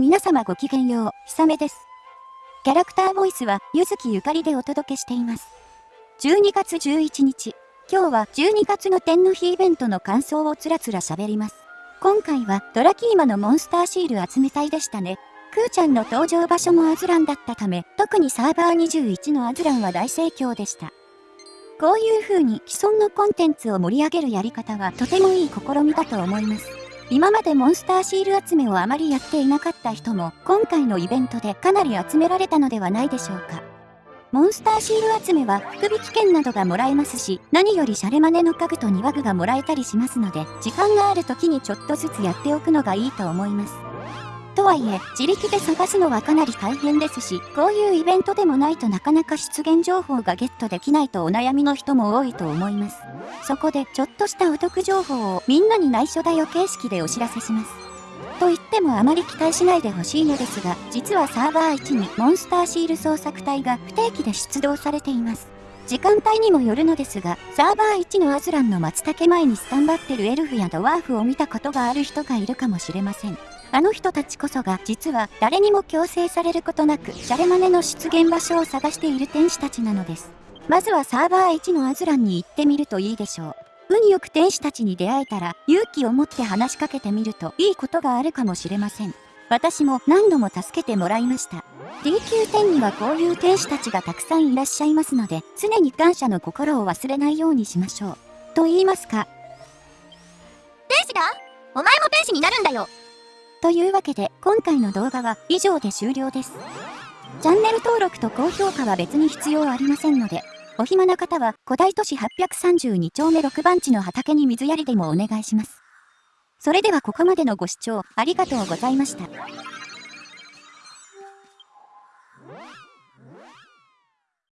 皆様ごきげんよう、ひさめです。キャラクターボイスは、ゆずきゆかりでお届けしています。12月11日、今日は12月の天の日イベントの感想をつらつら喋ります。今回はドラキーマのモンスターシール集め隊でしたね。クーちゃんの登場場所もアズランだったため、特にサーバー21のアズランは大盛況でした。こういう風に既存のコンテンツを盛り上げるやり方はとてもいい試みだと思います。今までモンスターシール集めをあまりやっていなかった人も今回のイベントでかなり集められたのではないでしょうか。モンスターシール集めは福引券などがもらえますし、何よりシャレマネの家具と庭具がもらえたりしますので、時間がある時にちょっとずつやっておくのがいいと思います。とはいえ、自力で探すのはかなり大変ですし、こういうイベントでもないとなかなか出現情報がゲットできないとお悩みの人も多いと思います。そこで、ちょっとしたお得情報をみんなに内緒だよ形式でお知らせします。と言ってもあまり期待しないでほしいのですが、実はサーバー1にモンスターシール捜索隊が不定期で出動されています。時間帯にもよるのですが、サーバー1のアズランの松茸前にスタンバってるエルフやドワーフを見たことがある人がいるかもしれません。あの人たちこそが実は誰にも強制されることなくシャレマネの出現場所を探している天使たちなのです。まずはサーバー1のアズランに行ってみるといいでしょう。運よく天使たちに出会えたら勇気を持って話しかけてみるといいことがあるかもしれません。私も何度も助けてもらいました。DQ10 にはこういう天使たちがたくさんいらっしゃいますので、常に感謝の心を忘れないようにしましょう。と言いますか。天使だ？お前も天使になるんだよというわけで、今回の動画は以上で終了です。チャンネル登録と高評価は別に必要ありませんので、お暇な方は古代都市832丁目6番地の畑に水やりでもお願いします。それではここまでのご視聴ありがとうございました。